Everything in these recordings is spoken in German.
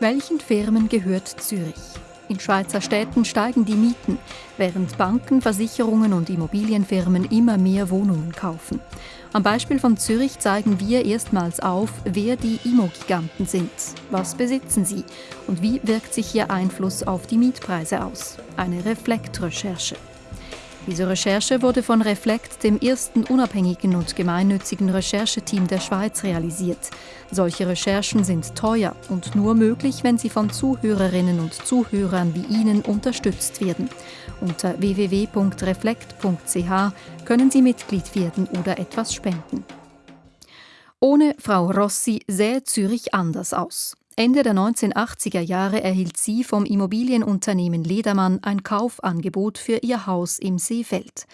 Welchen Firmen gehört Zürich? In Schweizer Städten steigen die Mieten, während Banken, Versicherungen und Immobilienfirmen immer mehr Wohnungen kaufen. Am Beispiel von Zürich zeigen wir erstmals auf, wer die Immogiganten sind. Was besitzen sie und wie wirkt sich ihr Einfluss auf die Mietpreise aus? Eine Reflektrecherche. Diese Recherche wurde von Reflekt, dem ersten unabhängigen und gemeinnützigen Rechercheteam der Schweiz, realisiert. Solche Recherchen sind teuer und nur möglich, wenn sie von Zuhörerinnen und Zuhörern wie Ihnen unterstützt werden. Unter www.reflekt.ch können Sie Mitglied werden oder etwas spenden. Ohne Frau Rossi sähe Zürich anders aus. Ende der 1980er Jahre erhielt sie vom Immobilienunternehmen Ledermann ein Kaufangebot für ihr Haus im Seefeld.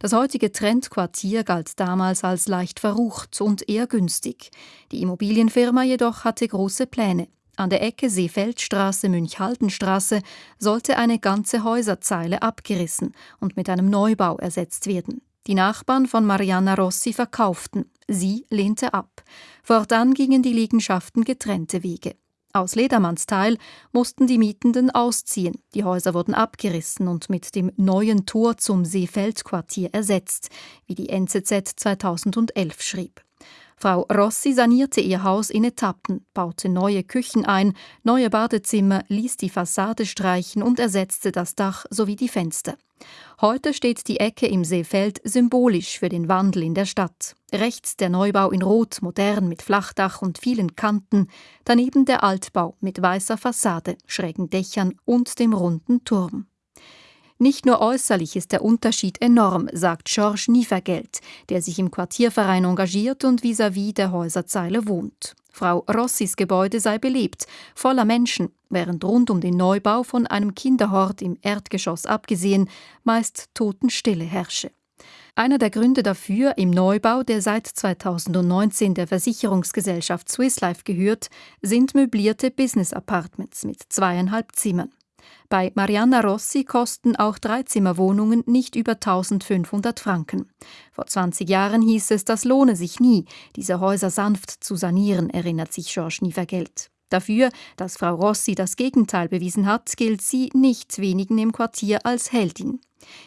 Das heutige Trendquartier galt damals als leicht verrucht und eher günstig. Die Immobilienfirma jedoch hatte große Pläne. An der Ecke Seefeldstraße Münchhaldenstraße sollte eine ganze Häuserzeile abgerissen und mit einem Neubau ersetzt werden. Die Nachbarn von Mariana Rossi verkauften. Sie lehnte ab. Fortan gingen die Liegenschaften getrennte Wege. Aus Ledermanns Teil mussten die Mietenden ausziehen. Die Häuser wurden abgerissen und mit dem neuen Tor zum Seefeldquartier ersetzt, wie die NZZ 2011 schrieb. Frau Rossi sanierte ihr Haus in Etappen, baute neue Küchen ein, neue Badezimmer, ließ die Fassade streichen und ersetzte das Dach sowie die Fenster. Heute steht die Ecke im Seefeld symbolisch für den Wandel in der Stadt. Rechts der Neubau in Rot, modern mit Flachdach und vielen Kanten, daneben der Altbau mit weißer Fassade, schrägen Dächern und dem runden Turm. Nicht nur äußerlich ist der Unterschied enorm, sagt Georges Nievergeld, der sich im Quartierverein engagiert und vis-à-vis -vis der Häuserzeile wohnt. Frau Rossis Gebäude sei belebt, voller Menschen, während rund um den Neubau von einem Kinderhort im Erdgeschoss abgesehen meist Totenstille herrsche. Einer der Gründe dafür im Neubau, der seit 2019 der Versicherungsgesellschaft Swiss Life gehört, sind möblierte Business Apartments mit zweieinhalb Zimmern. Bei Mariana Rossi kosten auch Dreizimmerwohnungen nicht über 1500 Franken. Vor 20 Jahren hieß es, das lohne sich nie, diese Häuser sanft zu sanieren, erinnert sich Georges Nievergelt. Dafür, dass Frau Rossi das Gegenteil bewiesen hat, gilt sie nicht wenigen im Quartier als Heldin.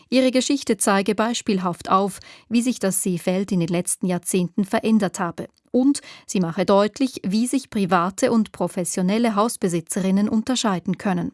Ihre Geschichte zeige beispielhaft auf, wie sich das Seefeld in den letzten Jahrzehnten verändert habe. Und sie mache deutlich, wie sich private und professionelle Hausbesitzerinnen unterscheiden können.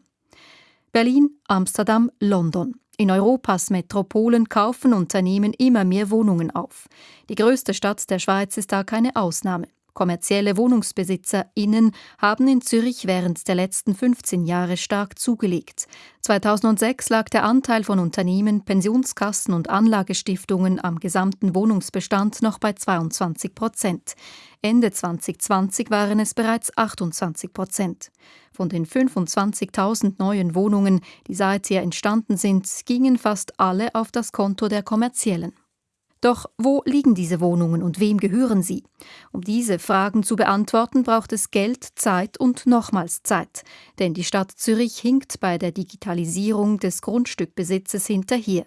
Berlin, Amsterdam, London. In Europas Metropolen kaufen Unternehmen immer mehr Wohnungen auf. Die größte Stadt der Schweiz ist da keine Ausnahme. Kommerzielle WohnungsbesitzerInnen haben in Zürich während der letzten 15 Jahre stark zugelegt. 2006 lag der Anteil von Unternehmen, Pensionskassen und Anlagestiftungen am gesamten Wohnungsbestand noch bei 22 Prozent. Ende 2020 waren es bereits 28 Prozent. Von den 25.000 neuen Wohnungen, die seither entstanden sind, gingen fast alle auf das Konto der kommerziellen. Doch wo liegen diese Wohnungen und wem gehören sie? Um diese Fragen zu beantworten, braucht es Geld, Zeit und nochmals Zeit. Denn die Stadt Zürich hinkt bei der Digitalisierung des Grundstückbesitzes hinterher.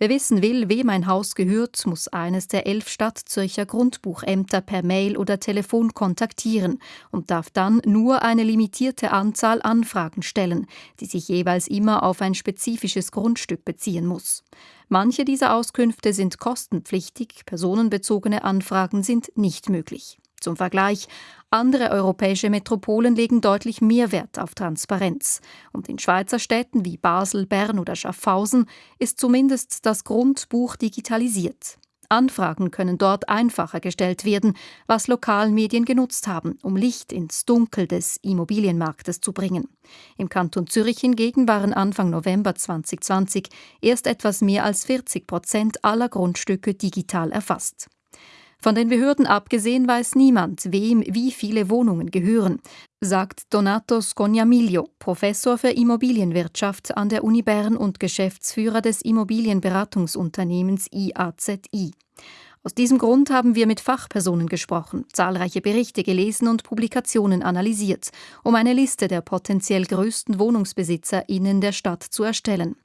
Wer wissen will, wem ein Haus gehört, muss eines der elf Stadtzürcher Grundbuchämter per Mail oder Telefon kontaktieren und darf dann nur eine limitierte Anzahl Anfragen stellen, die sich jeweils immer auf ein spezifisches Grundstück beziehen muss. Manche dieser Auskünfte sind kostenpflichtig, personenbezogene Anfragen sind nicht möglich. Zum Vergleich, andere europäische Metropolen legen deutlich mehr Wert auf Transparenz. Und in Schweizer Städten wie Basel, Bern oder Schaffhausen ist zumindest das Grundbuch digitalisiert. Anfragen können dort einfacher gestellt werden, was Lokalmedien genutzt haben, um Licht ins Dunkel des Immobilienmarktes zu bringen. Im Kanton Zürich hingegen waren Anfang November 2020 erst etwas mehr als 40 Prozent aller Grundstücke digital erfasst. Von den Behörden abgesehen weiß niemand, wem wie viele Wohnungen gehören, sagt Donato Scognamiglio, Professor für Immobilienwirtschaft an der Uni Bern und Geschäftsführer des Immobilienberatungsunternehmens IAZI. Aus diesem Grund haben wir mit Fachpersonen gesprochen, zahlreiche Berichte gelesen und Publikationen analysiert, um eine Liste der potenziell größten WohnungsbesitzerInnen der Stadt zu erstellen.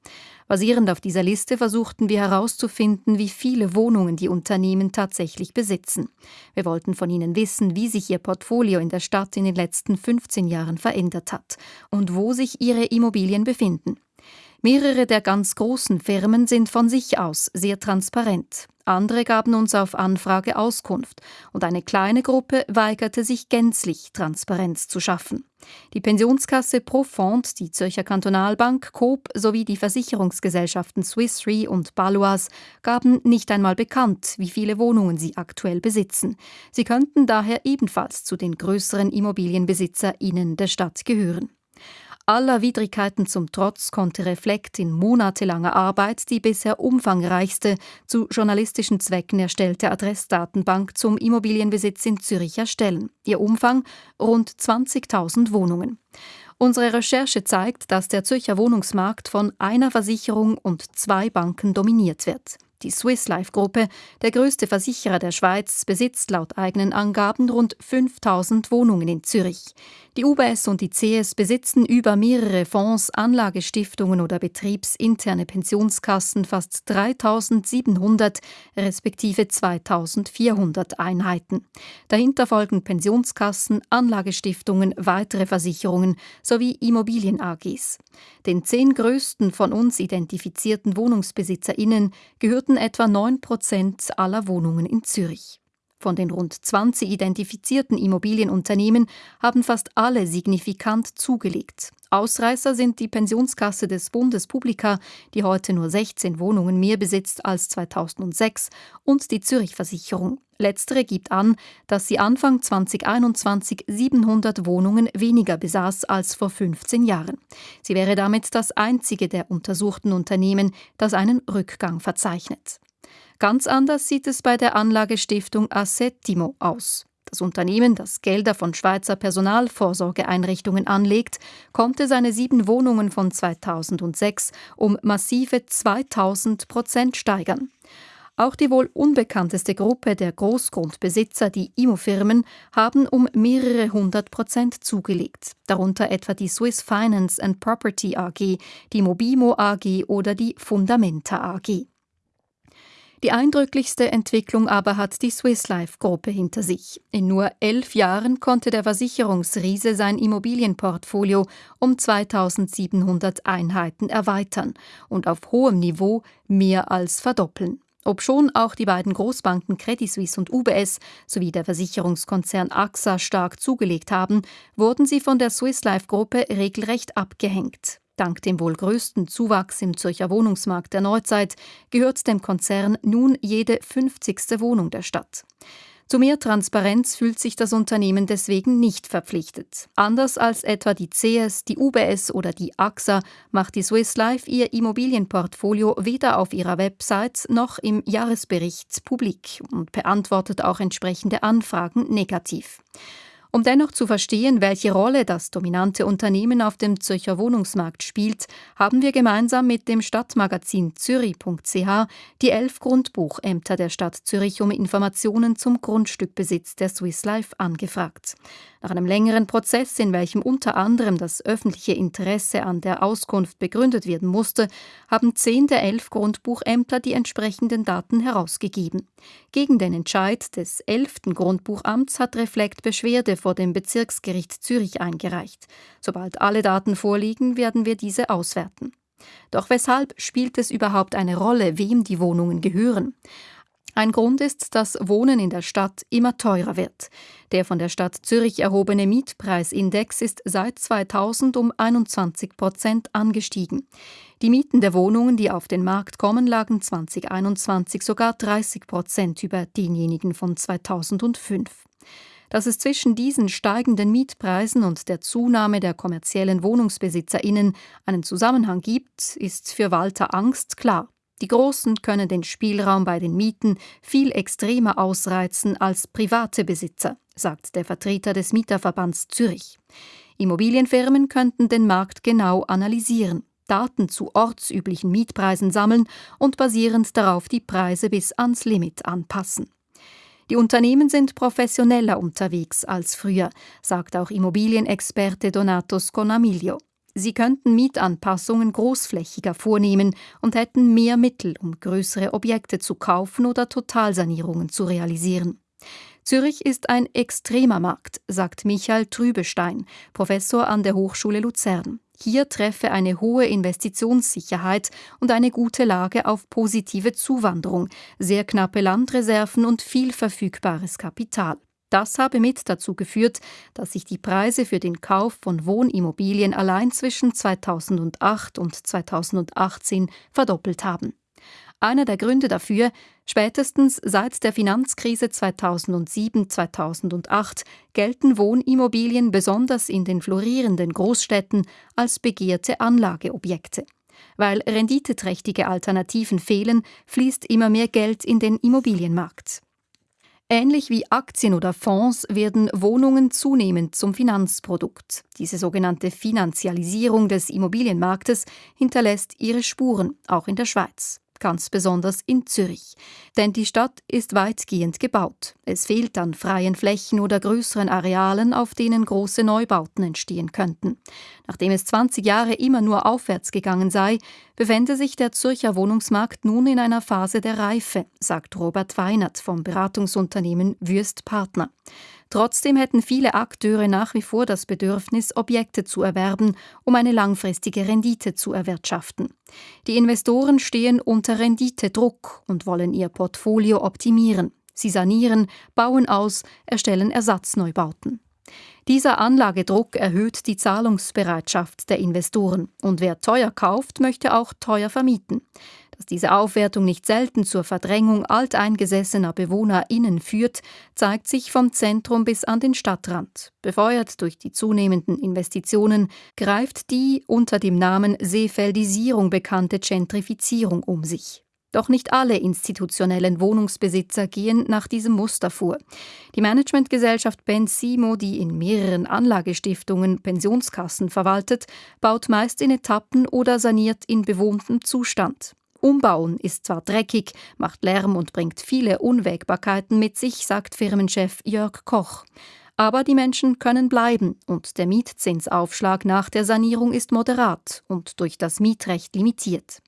Basierend auf dieser Liste versuchten wir herauszufinden, wie viele Wohnungen die Unternehmen tatsächlich besitzen. Wir wollten von ihnen wissen, wie sich ihr Portfolio in der Stadt in den letzten 15 Jahren verändert hat und wo sich ihre Immobilien befinden. Mehrere der ganz großen Firmen sind von sich aus sehr transparent. Andere gaben uns auf Anfrage Auskunft und eine kleine Gruppe weigerte sich gänzlich, Transparenz zu schaffen. Die Pensionskasse Profond, die Zürcher Kantonalbank, Coop sowie die Versicherungsgesellschaften Swiss Re und Baloise gaben nicht einmal bekannt, wie viele Wohnungen sie aktuell besitzen. Sie könnten daher ebenfalls zu den größeren Immobilienbesitzerinnen der Stadt gehören. Aller Widrigkeiten zum Trotz konnte Reflekt in monatelanger Arbeit die bisher umfangreichste zu journalistischen Zwecken erstellte Adressdatenbank zum Immobilienbesitz in Zürich erstellen. Ihr Umfang rund 20.000 Wohnungen. Unsere Recherche zeigt, dass der Zürcher Wohnungsmarkt von einer Versicherung und zwei Banken dominiert wird. Die Swiss Life Gruppe, der größte Versicherer der Schweiz, besitzt laut eigenen Angaben rund 5000 Wohnungen in Zürich. Die UBS und die CS besitzen über mehrere Fonds, Anlagestiftungen oder betriebsinterne Pensionskassen fast 3700 respektive 2400 Einheiten. Dahinter folgen Pensionskassen, Anlagestiftungen, weitere Versicherungen sowie Immobilien AGs. Den zehn größten von uns identifizierten Wohnungsbesitzerinnen gehörten etwa 9 Prozent aller Wohnungen in Zürich. Von den rund 20 identifizierten Immobilienunternehmen haben fast alle signifikant zugelegt. Ausreißer sind die Pensionskasse des Bundes Publica, die heute nur 16 Wohnungen mehr besitzt als 2006, und die Zürich Versicherung. Letztere gibt an, dass sie Anfang 2021 700 Wohnungen weniger besaß als vor 15 Jahren. Sie wäre damit das einzige der untersuchten Unternehmen, das einen Rückgang verzeichnet. Ganz anders sieht es bei der Anlagestiftung Assettimo aus. Das Unternehmen, das Gelder von Schweizer Personalvorsorgeeinrichtungen anlegt, konnte seine sieben Wohnungen von 2006 um massive 2000 Prozent steigern. Auch die wohl unbekannteste Gruppe der Großgrundbesitzer, die Immofirmen, haben um mehrere hundert Prozent zugelegt, darunter etwa die Swiss Finance and Property AG, die Mobimo AG oder die Fundamenta AG. Die eindrücklichste Entwicklung aber hat die Swiss Life Gruppe hinter sich. In nur elf Jahren konnte der Versicherungsriese sein Immobilienportfolio um 2700 Einheiten erweitern und auf hohem Niveau mehr als verdoppeln. Obschon auch die beiden Großbanken Credit Suisse und UBS sowie der Versicherungskonzern AXA stark zugelegt haben, wurden sie von der Swiss Life Gruppe regelrecht abgehängt. Dank dem wohl größten Zuwachs im Zürcher Wohnungsmarkt der Neuzeit gehört dem Konzern nun jede 50. Wohnung der Stadt. Zu mehr Transparenz fühlt sich das Unternehmen deswegen nicht verpflichtet. Anders als etwa die CS, die UBS oder die AXA macht die Swiss Life ihr Immobilienportfolio weder auf ihrer Website noch im Jahresbericht publik und beantwortet auch entsprechende Anfragen negativ. Um dennoch zu verstehen, welche Rolle das dominante Unternehmen auf dem Zürcher Wohnungsmarkt spielt, haben wir gemeinsam mit dem Stadtmagazin zürich.ch die elf Grundbuchämter der Stadt Zürich um Informationen zum Grundstückbesitz der Swiss Life angefragt. Nach einem längeren Prozess, in welchem unter anderem das öffentliche Interesse an der Auskunft begründet werden musste, haben zehn der elf Grundbuchämter die entsprechenden Daten herausgegeben. Gegen den Entscheid des elften Grundbuchamts hat Reflekt Beschwerde vor dem Bezirksgericht Zürich eingereicht. Sobald alle Daten vorliegen, werden wir diese auswerten. Doch weshalb spielt es überhaupt eine Rolle, wem die Wohnungen gehören? Ein Grund ist, dass Wohnen in der Stadt immer teurer wird. Der von der Stadt Zürich erhobene Mietpreisindex ist seit 2000 um 21 Prozent angestiegen. Die Mieten der Wohnungen, die auf den Markt kommen, lagen 2021 sogar 30 Prozent über denjenigen von 2005. Dass es zwischen diesen steigenden Mietpreisen und der Zunahme der kommerziellen Wohnungsbesitzerinnen einen Zusammenhang gibt, ist für Walter Angst klar. Die Großen können den Spielraum bei den Mieten viel extremer ausreizen als private Besitzer, sagt der Vertreter des Mieterverbands Zürich. Immobilienfirmen könnten den Markt genau analysieren. Daten zu ortsüblichen Mietpreisen sammeln und basierend darauf die Preise bis ans Limit anpassen. Die Unternehmen sind professioneller unterwegs als früher, sagt auch Immobilienexperte Donato Sconamiglio. Sie könnten Mietanpassungen großflächiger vornehmen und hätten mehr Mittel, um größere Objekte zu kaufen oder Totalsanierungen zu realisieren. Zürich ist ein extremer Markt, sagt Michael Trübestein, Professor an der Hochschule Luzern. Hier treffe eine hohe Investitionssicherheit und eine gute Lage auf positive Zuwanderung, sehr knappe Landreserven und viel verfügbares Kapital. Das habe mit dazu geführt, dass sich die Preise für den Kauf von Wohnimmobilien allein zwischen 2008 und 2018 verdoppelt haben. Einer der Gründe dafür, spätestens seit der Finanzkrise 2007-2008 gelten Wohnimmobilien besonders in den florierenden Großstädten als begehrte Anlageobjekte. Weil renditeträchtige Alternativen fehlen, fließt immer mehr Geld in den Immobilienmarkt. Ähnlich wie Aktien oder Fonds werden Wohnungen zunehmend zum Finanzprodukt. Diese sogenannte Finanzialisierung des Immobilienmarktes hinterlässt ihre Spuren, auch in der Schweiz ganz besonders in Zürich. Denn die Stadt ist weitgehend gebaut. Es fehlt an freien Flächen oder größeren Arealen, auf denen große Neubauten entstehen könnten. Nachdem es 20 Jahre immer nur aufwärts gegangen sei, befände sich der Zürcher Wohnungsmarkt nun in einer Phase der Reife, sagt Robert Weinert vom Beratungsunternehmen Würst Partner. Trotzdem hätten viele Akteure nach wie vor das Bedürfnis, Objekte zu erwerben, um eine langfristige Rendite zu erwirtschaften. Die Investoren stehen unter Renditedruck und wollen ihr Portfolio optimieren. Sie sanieren, bauen aus, erstellen Ersatzneubauten. Dieser Anlagedruck erhöht die Zahlungsbereitschaft der Investoren und wer teuer kauft, möchte auch teuer vermieten. Dass diese Aufwertung nicht selten zur Verdrängung alteingesessener BewohnerInnen führt, zeigt sich vom Zentrum bis an den Stadtrand. Befeuert durch die zunehmenden Investitionen greift die unter dem Namen Seefeldisierung bekannte Gentrifizierung um sich. Doch nicht alle institutionellen Wohnungsbesitzer gehen nach diesem Muster vor. Die Managementgesellschaft Bensimo, die in mehreren Anlagestiftungen Pensionskassen verwaltet, baut meist in Etappen oder saniert in bewohntem Zustand. Umbauen ist zwar dreckig, macht Lärm und bringt viele Unwägbarkeiten mit sich, sagt Firmenchef Jörg Koch. Aber die Menschen können bleiben und der Mietzinsaufschlag nach der Sanierung ist moderat und durch das Mietrecht limitiert.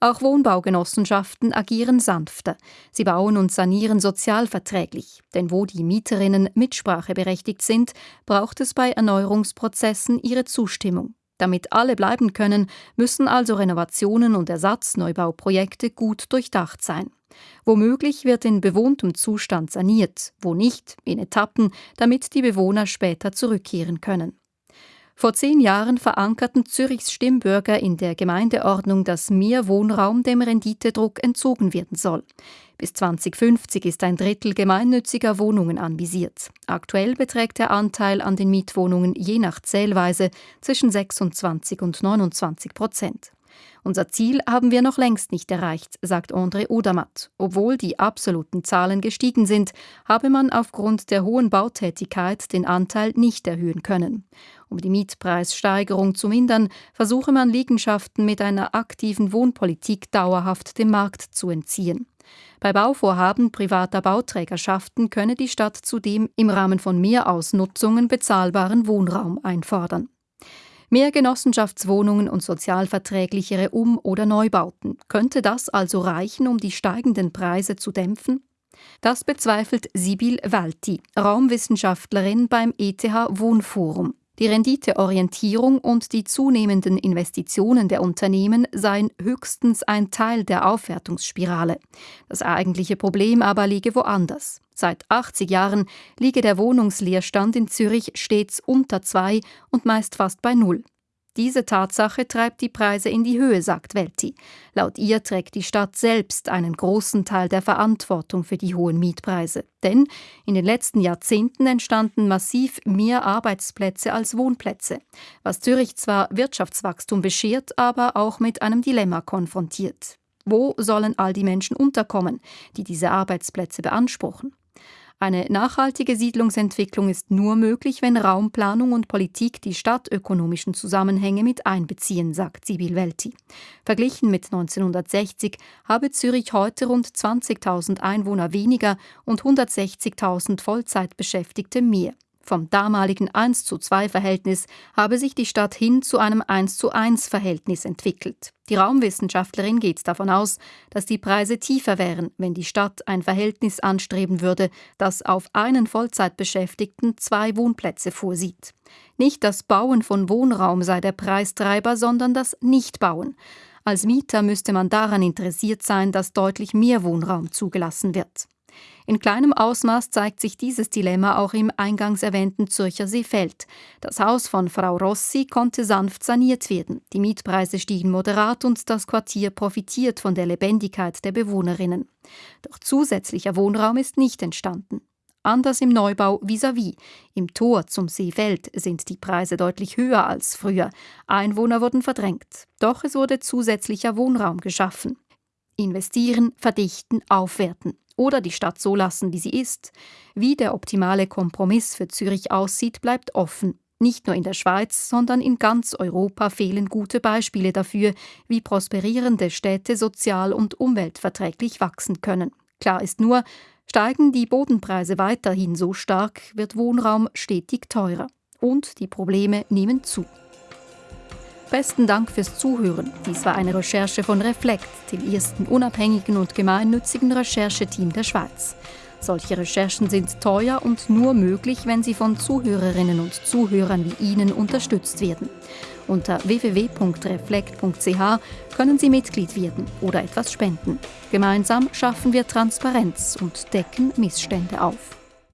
Auch Wohnbaugenossenschaften agieren sanfter. Sie bauen und sanieren sozialverträglich, denn wo die Mieterinnen mitspracheberechtigt sind, braucht es bei Erneuerungsprozessen ihre Zustimmung. Damit alle bleiben können, müssen also Renovationen und Ersatzneubauprojekte gut durchdacht sein. Womöglich wird in bewohntem Zustand saniert, wo nicht, in Etappen, damit die Bewohner später zurückkehren können. Vor zehn Jahren verankerten Zürichs Stimmbürger in der Gemeindeordnung, dass mehr Wohnraum dem Renditedruck entzogen werden soll. Bis 2050 ist ein Drittel gemeinnütziger Wohnungen anvisiert. Aktuell beträgt der Anteil an den Mietwohnungen je nach Zählweise zwischen 26 und 29 Prozent. Unser Ziel haben wir noch längst nicht erreicht, sagt André Odermatt. Obwohl die absoluten Zahlen gestiegen sind, habe man aufgrund der hohen Bautätigkeit den Anteil nicht erhöhen können. Um die Mietpreissteigerung zu mindern, versuche man Liegenschaften mit einer aktiven Wohnpolitik dauerhaft dem Markt zu entziehen. Bei Bauvorhaben privater Bauträgerschaften könne die Stadt zudem im Rahmen von Mehrausnutzungen bezahlbaren Wohnraum einfordern. Mehr Genossenschaftswohnungen und sozialverträglichere Um- oder Neubauten. Könnte das also reichen, um die steigenden Preise zu dämpfen? Das bezweifelt Sibyl Walti, Raumwissenschaftlerin beim ETH Wohnforum. Die Renditeorientierung und die zunehmenden Investitionen der Unternehmen seien höchstens ein Teil der Aufwertungsspirale. Das eigentliche Problem aber liege woanders. Seit 80 Jahren liege der Wohnungsleerstand in Zürich stets unter zwei und meist fast bei null. Diese Tatsache treibt die Preise in die Höhe, sagt Welti. Laut ihr trägt die Stadt selbst einen großen Teil der Verantwortung für die hohen Mietpreise. Denn in den letzten Jahrzehnten entstanden massiv mehr Arbeitsplätze als Wohnplätze, was Zürich zwar Wirtschaftswachstum beschert, aber auch mit einem Dilemma konfrontiert. Wo sollen all die Menschen unterkommen, die diese Arbeitsplätze beanspruchen? Eine nachhaltige Siedlungsentwicklung ist nur möglich, wenn Raumplanung und Politik die stadtökonomischen Zusammenhänge mit einbeziehen, sagt Sibyl Welti. Verglichen mit 1960 habe Zürich heute rund 20.000 Einwohner weniger und 160.000 Vollzeitbeschäftigte mehr. Vom damaligen 1 zu 2 Verhältnis habe sich die Stadt hin zu einem 1 zu 1 Verhältnis entwickelt. Die Raumwissenschaftlerin geht davon aus, dass die Preise tiefer wären, wenn die Stadt ein Verhältnis anstreben würde, das auf einen Vollzeitbeschäftigten zwei Wohnplätze vorsieht. Nicht das Bauen von Wohnraum sei der Preistreiber, sondern das Nichtbauen. Als Mieter müsste man daran interessiert sein, dass deutlich mehr Wohnraum zugelassen wird. In kleinem Ausmaß zeigt sich dieses Dilemma auch im eingangs erwähnten Zürcher Seefeld. Das Haus von Frau Rossi konnte sanft saniert werden. Die Mietpreise stiegen moderat und das Quartier profitiert von der Lebendigkeit der Bewohnerinnen. Doch zusätzlicher Wohnraum ist nicht entstanden. Anders im Neubau vis-à-vis. -vis. Im Tor zum Seefeld sind die Preise deutlich höher als früher. Einwohner wurden verdrängt. Doch es wurde zusätzlicher Wohnraum geschaffen. Investieren, verdichten, aufwerten oder die Stadt so lassen, wie sie ist. Wie der optimale Kompromiss für Zürich aussieht, bleibt offen. Nicht nur in der Schweiz, sondern in ganz Europa fehlen gute Beispiele dafür, wie prosperierende Städte sozial und umweltverträglich wachsen können. Klar ist nur, steigen die Bodenpreise weiterhin so stark, wird Wohnraum stetig teurer. Und die Probleme nehmen zu. Besten Dank fürs Zuhören. Dies war eine Recherche von Reflekt, dem ersten unabhängigen und gemeinnützigen Rechercheteam der Schweiz. Solche Recherchen sind teuer und nur möglich, wenn sie von Zuhörerinnen und Zuhörern wie Ihnen unterstützt werden. Unter www.reflekt.ch können Sie Mitglied werden oder etwas spenden. Gemeinsam schaffen wir Transparenz und decken Missstände auf.